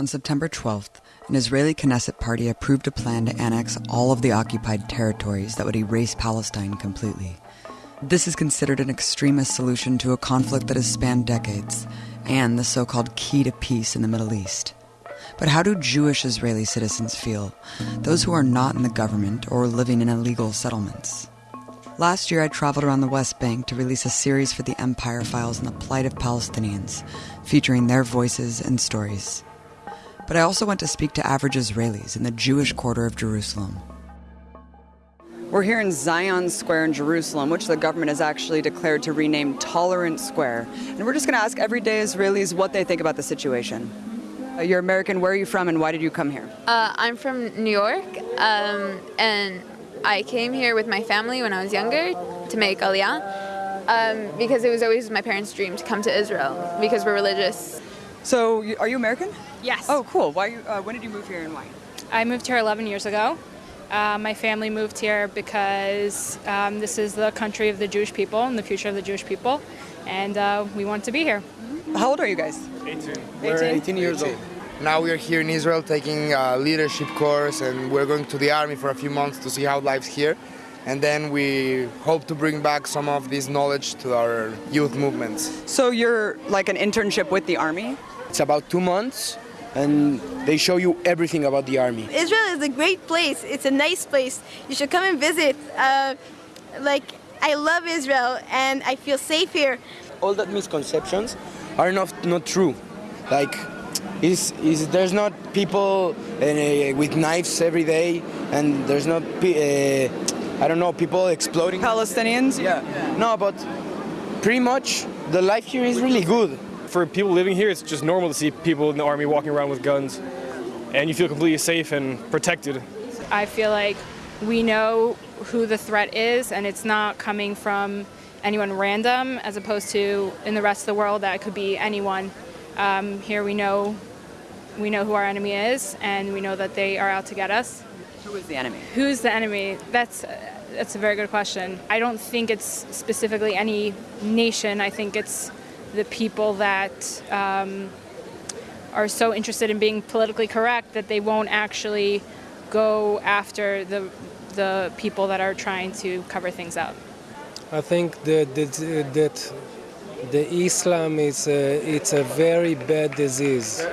On September 12th, an Israeli Knesset party approved a plan to annex all of the occupied territories that would erase Palestine completely. This is considered an extremist solution to a conflict that has spanned decades and the so called key to peace in the Middle East. But how do Jewish Israeli citizens feel, those who are not in the government or living in illegal settlements? Last year, I traveled around the West Bank to release a series for the Empire Files on the plight of Palestinians, featuring their voices and stories. But I also went to speak to average Israelis in the Jewish quarter of Jerusalem. We're here in Zion Square in Jerusalem, which the government has actually declared to rename Tolerant Square. And we're just going to ask everyday Israelis what they think about the situation. Uh, you're American. Where are you from and why did you come here? Uh, I'm from New York, um, and I came here with my family when I was younger to make Aliyah um, because it was always my parents' dream to come to Israel because we're religious. So, are you American? Yes. Oh, cool. Why? You, uh, when did you move here and why? I moved here 11 years ago. Uh, my family moved here because um, this is the country of the Jewish people and the future of the Jewish people, and uh, we want to be here. How old are you guys? We're 18 years old. Now we are here in Israel taking a leadership course, and we're going to the army for a few months to see how life's here. And then we hope to bring back some of this knowledge to our youth movements. So you're like an internship with the army? It's about two months, and they show you everything about the army. Israel is a great place. It's a nice place. You should come and visit. Uh, like, I love Israel and I feel safe here. All that misconceptions are not not true. Like, is is there's not people uh, with knives every day, and there's not pe- uh, I don't know people exploding. Palestinians? Yeah. No, but pretty much the life here is really good. For people living here, it's just normal to see people in the army walking around with guns, and you feel completely safe and protected. I feel like we know who the threat is, and it's not coming from anyone random, as opposed to in the rest of the world that it could be anyone. Um, here we know we know who our enemy is, and we know that they are out to get us. Who is the enemy? Who's the enemy? That's that's a very good question. I don't think it's specifically any nation. I think it's the people that um, are so interested in being politically correct that they won't actually go after the the people that are trying to cover things up. I think that that, that the Islam is a, it's a very bad disease,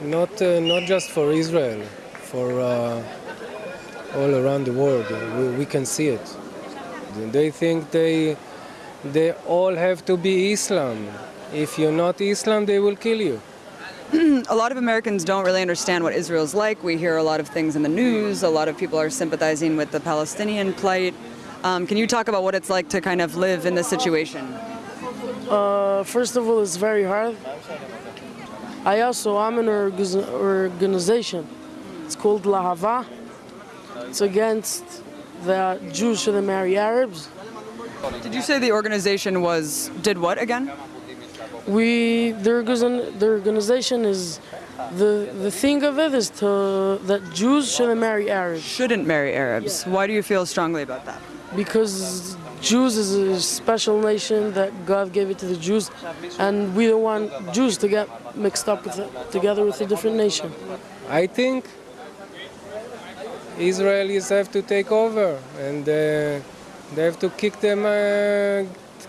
not uh, not just for Israel, for uh, all around the world. We, we can see it. They think they they all have to be Islam. If you're not Islam, they will kill you. A lot of Americans don't really understand what Israel's like. We hear a lot of things in the news. A lot of people are sympathizing with the Palestinian plight. Um, can you talk about what it's like to kind of live in this situation? Uh, first of all, it's very hard. I also I'm in an organization. It's called Lahava. It's against the Jews shouldn't marry Arabs. Did you say the organization was did what again? We the, the organization is the the thing of it is to that Jews shouldn't marry Arabs Shouldn't marry Arabs. Why do you feel strongly about that? because Jews is a special nation that God gave it to the Jews, and we don't want Jews to get mixed up with it, together with a different nation. I think Israelis have to take over and uh, they have to kick them, uh,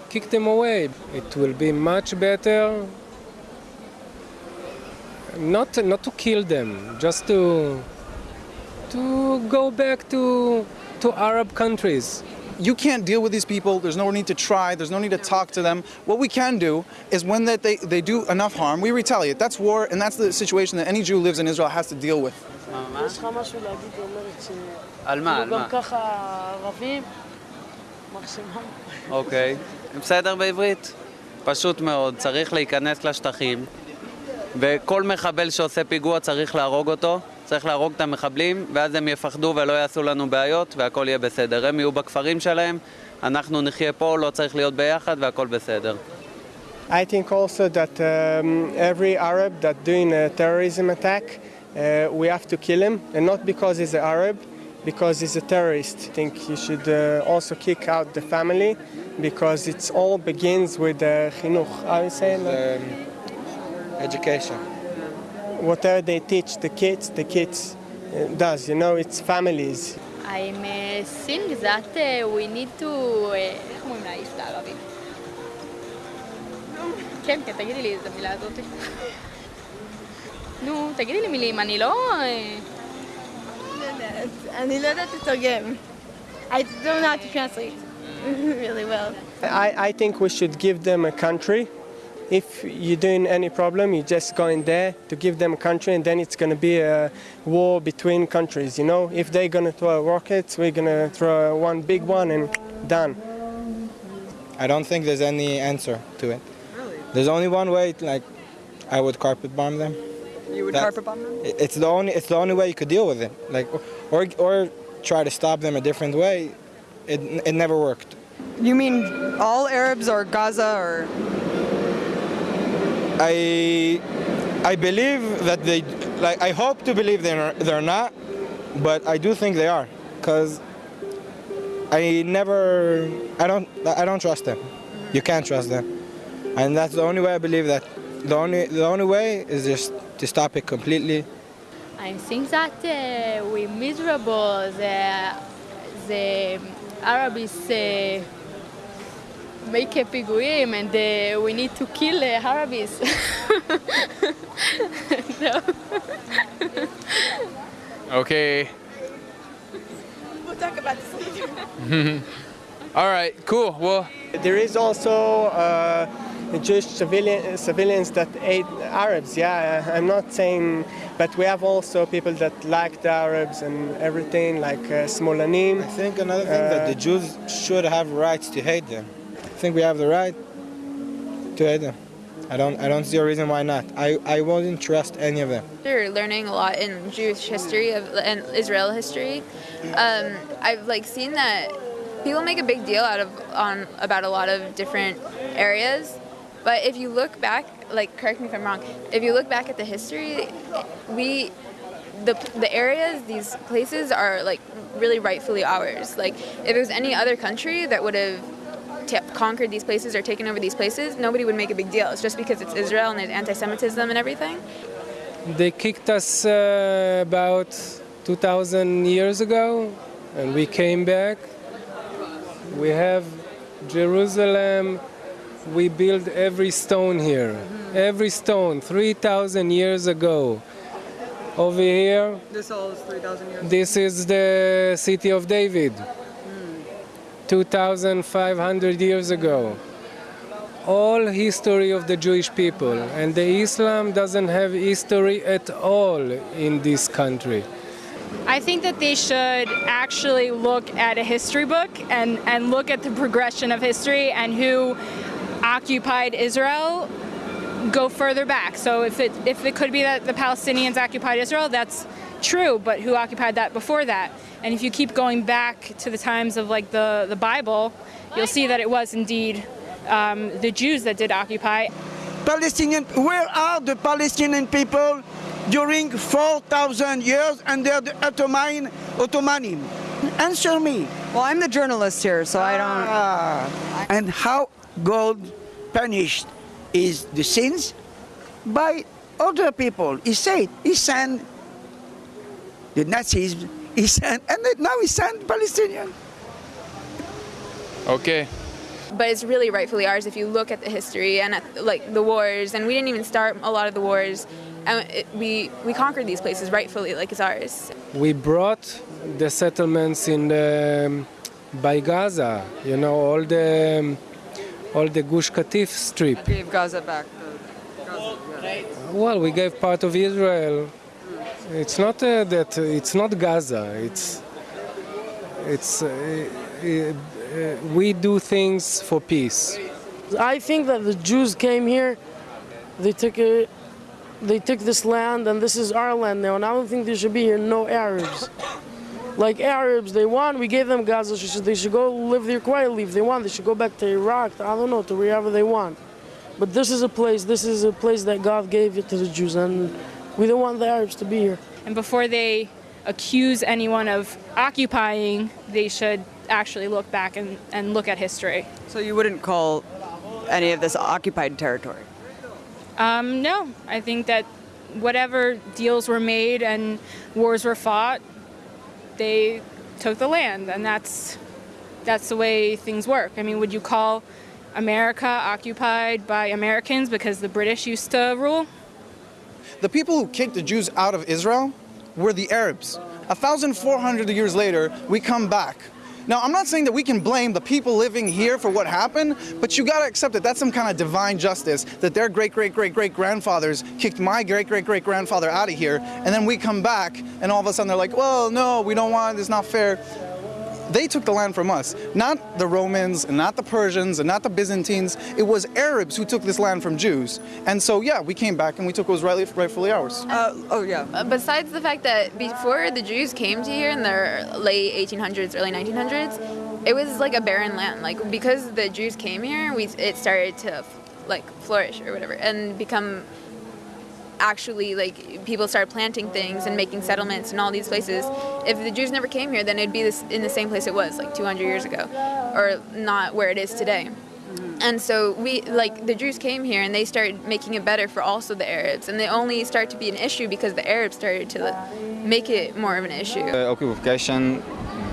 kick them away. It will be much better not not to kill them, just to to go back to to Arab countries. you can't deal with these people. There's no need to try. There's no need to talk to them. What we can do is when that they, they do enough harm, we retaliate. That's war, and that's the situation that any Jew lives in Israel has to deal with. יש לך משהו להגיד, היא אומרת ש... על מה? על כאילו מה? גם ככה ערבים, מקסימום. אוקיי. בסדר בעברית? פשוט מאוד, צריך להיכנס לשטחים, וכל מחבל שעושה פיגוע צריך להרוג אותו, צריך להרוג את המחבלים, ואז הם יפחדו ולא יעשו לנו בעיות, והכל יהיה בסדר. הם יהיו בכפרים שלהם, אנחנו נחיה פה, לא צריך להיות ביחד, והכל בסדר. I think also that um, every Arab that doing a terrorism attack, uh, we have to kill him, and not because he's an Arab, because he's a terrorist. I think you should uh, also kick out the family, because it all begins with uh, chinuch. How you say it? education. whatever they teach the kids, the kids uh, does. You know, it's families. I think that uh, we need to... איך אומרים להעיף את הערבים? כן, כן, תגידי לי את המילה הזאת. נו, תגידי לי מילים, אני לא... אני לא יודעת לתרגם. I don't know how to translate really well. I, I think we should give them a country. If you're doing any problem, you just go in there to give them a country, and then it's going to be a war between countries. You know, if they're going to throw rockets, we're going to throw one big one and done. I don't think there's any answer to it. There's only one way. Like, I would carpet bomb them. You would That- carpet bomb them? It's the only. It's the only way you could deal with it. Like, or or try to stop them a different way. It it never worked. You mean all Arabs or Gaza or? I I believe that they like I hope to believe they're they're not, but I do think they are because I never I don't I don't trust them. You can't trust them, and that's the only way I believe that. The only the only way is just to stop it completely? I think that uh, we miserable the, the Arabs uh, make a piguim and uh, we need to kill the Arabs. okay. We'll talk about this later. All right, cool. Well, there is also. Uh, Jewish civilian, civilians that hate Arabs. Yeah, I'm not saying, but we have also people that like the Arabs and everything, like uh, Smolanim. I think another thing that the Jews should have rights to hate them. I think we have the right to hate them. I don't I don't see a reason why not. I, I wouldn't trust any of them. After learning a lot in Jewish history of and Israel history, um, I've like seen that people make a big deal out of on about a lot of different areas, but if you look back, like correct me if I'm wrong, if you look back at the history, we the the areas these places are like really rightfully ours. Like if it was any other country that would have conquered these places or taken over these places, nobody would make a big deal. It's just because it's Israel and there's anti-Semitism and everything. They kicked us uh, about 2,000 years ago, and we came back. We have Jerusalem. We build every stone here, mm-hmm. every stone, 3,000 years ago. Over here, This all is 3,000 years this is the city of David, hmm. 2,500 years ago. All history of the Jewish people, and the Islam doesn't have history at all in this country. I think that they should actually look at a history book and, and look at the progression of history and who occupied Israel go further back. So if it if it could be that the Palestinians occupied Israel, that's true, but who occupied that before that? And if you keep going back to the times of like the, the Bible, you'll see that it was indeed um, the Jews that did occupy. Palestinian, where are the Palestinian people during 4,000 years under the Ottoman, Ottomanim? Answer me. Well, I'm the journalist here, so I don't. Ah. And how God punished is the sins by other people. He said, he sent the Nazis, he sent, and now he sent Palestinian. okay. But it's really rightfully ours if you look at the history and at like the wars. And we didn't even start a lot of the wars. And it, we we conquered these places rightfully, like it's ours. We brought the settlements in the, by Gaza, you know, all the um, all the Gush Katif strip. Gave Gaza back. Well, we gave part of Israel. It's not uh, that it's not Gaza. It's it's uh, uh, uh, we do things for peace. I think that the Jews came here, they took it, they took this land, and this is our land now. And I don't think there should be here no Arabs. Like Arabs, they want, we gave them Gaza. They should, they should go live there quietly. If they want, they should go back to Iraq. I don't know to wherever they want. But this is a place. This is a place that God gave it to the Jews, and we don't want the Arabs to be here. And before they accuse anyone of occupying, they should actually look back and, and look at history. So you wouldn't call any of this occupied territory? Um, no, I think that whatever deals were made and wars were fought, they took the land, and that's that's the way things work. I mean, would you call America occupied by Americans because the British used to rule? The people who kicked the Jews out of Israel were the Arabs. 1,400 years later, we come back. Now, I'm not saying that we can blame the people living here for what happened, but you gotta accept that that's some kind of divine justice, that their great, great, great, great grandfathers kicked my great, great, great grandfather out of here, and then we come back, and all of a sudden they're like, well, no, we don't want, it, it's not fair. They took the land from us, not the Romans, and not the Persians, and not the Byzantines. It was Arabs who took this land from Jews. And so, yeah, we came back and we took what was rightly, rightfully ours. oh, yeah. Uh, Besides the fact that before the Jews came to here in the late 1800s, early 1900s, it was like a barren land. Like because the Jews came here, we it started to like flourish or whatever and become actually like people started planting things and making settlements in all these places. If the Jews never came here, then it'd be this, in the same place it was like 200 years ago, or not where it is today. And so we like the Jews came here and they started making it better for also the Arabs, and they only start to be an issue because the Arabs started to make it more of an issue. Uh, occupation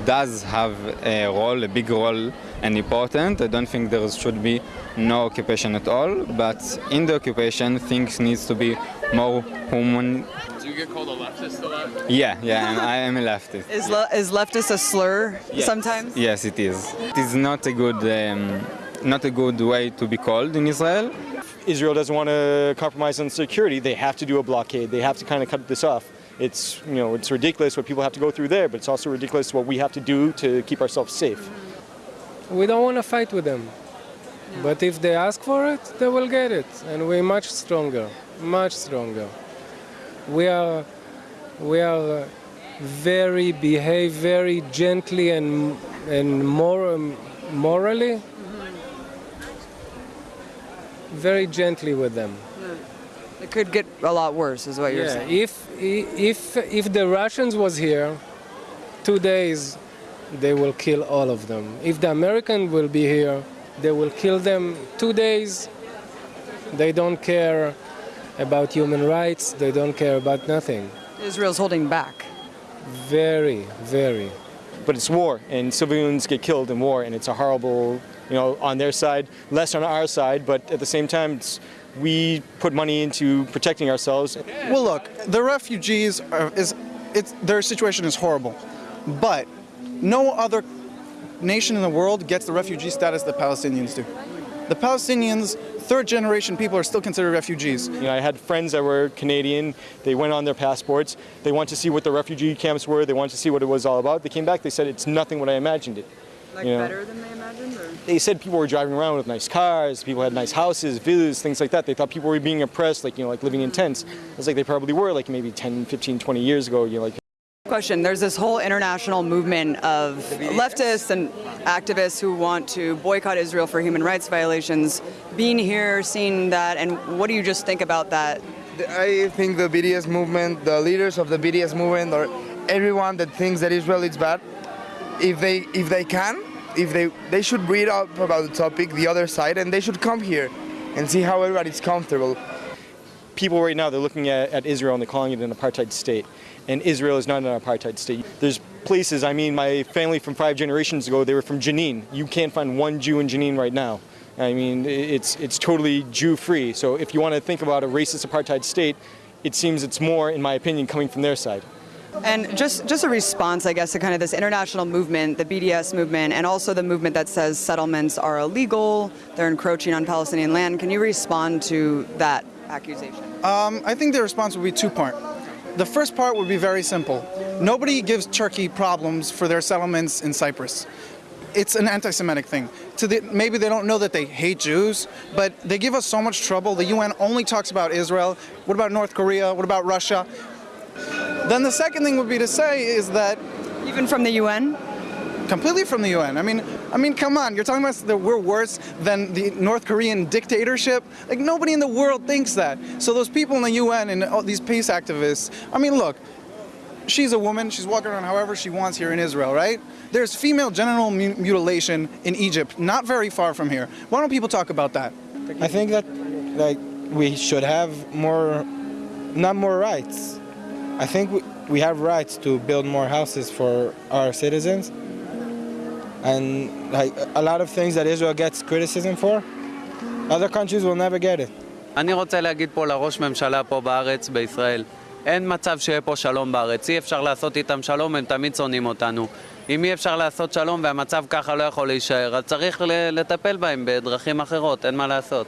does have a role, a big role and important. I don't think there should be no occupation at all, but in the occupation things needs to be more human. Do you get called a leftist a lot? Yeah, yeah, and I am a leftist. Is, le- is leftist a slur Yes. sometimes? Yes, it is. It is not a good, um, not a good way to be called in Israel. Israel doesn't want to compromise on security. They have to do a blockade. They have to kind of cut this off. It's you know it's ridiculous what people have to go through there, but it's also ridiculous what we have to do to keep ourselves safe. We don't want to fight with them. But if they ask for it, they will get it. And we're much stronger, much stronger. We are, we are very, behave very gently and, and more, morally, mm-hmm. very gently with them. It could get a lot worse, is what you're Yeah, saying. if, if, if the Russians was here, two days, they will kill all of them. If the American will be here, they will kill them two days. They don't care about human rights. They don't care about nothing. Israel's holding back. Very, very. But it's war, and civilians get killed in war, and it's a horrible, you know, on their side, less on our side. But at the same time, it's, we put money into protecting ourselves. Well, look, the refugees are, is it's their situation is horrible, but no other nation in the world gets the refugee status that Palestinians do. The Palestinians, third generation people, are still considered refugees. You know, I had friends that were Canadian. They went on their passports. They wanted to see what the refugee camps were. They wanted to see what it was all about. They came back. They said it's nothing what I imagined it. Like you know. better than they imagined? Or? They said people were driving around with nice cars. People had nice houses, villas, things like that. They thought people were being oppressed, like you know, like living in hmm. tents. It's like they probably were, like maybe 10, 15, 20 years ago. You know, like Question There's this whole international movement of leftists and activists who want to boycott Israel for human rights violations. Being here, seeing that, and what do you just think about that? I think the BDS movement, the leaders of the BDS movement, or everyone that thinks that Israel is bad, if they if they can, if they they should read up about the topic, the other side, and they should come here and see how everybody's comfortable. people right now, they're looking at, at Israel and they're calling it an apartheid state. And Israel is not an apartheid state. There's places, I mean, my family from five generations ago, they were from Jenin. You can't find one Jew in Jenin right now. I mean, it's, it's totally Jew-free. So if you want to think about a racist apartheid state, it seems it's more, in my opinion, coming from their side. And just, just a response, I guess, to kind of this international movement, the BDS movement, and also the movement that says settlements are illegal, they're encroaching on Palestinian land. Can you respond to that accusation? Um, I think the response would be two-part. The first part would be very simple. Nobody gives Turkey problems for their settlements in Cyprus. It's an anti-Semitic thing. To the, maybe they don't know that they hate Jews, but they give us so much trouble. The UN only talks about Israel. What about North Korea? What about Russia? Then the second thing would be to say is that even from the UN, completely from the UN. I mean, I mean, come on, you're talking about that we're worse than the North Korean dictatorship. Like nobody in the world thinks that. So those people in the UN and all these peace activists. I mean, look, she's a woman. She's walking around however she wants here in Israel, right? There's female genital mutilation in Egypt, not very far from here. Why don't people talk about that? I think that like we should have more not more rights. I think we, we have rights to build more houses for our citizens. And like a lot of things that Israel gets criticism for, other countries will never get it. אני רוצה להגיד פה לראש ממשלה פה בארץ, בישראל, אין מצב שיהיה פה שלום בארץ. אי אפשר לעשות איתם שלום, הם תמיד שונאים אותנו. אם אי אפשר לעשות שלום והמצב ככה לא יכול להישאר, אז צריך לטפל בהם בדרכים אחרות, אין מה לעשות.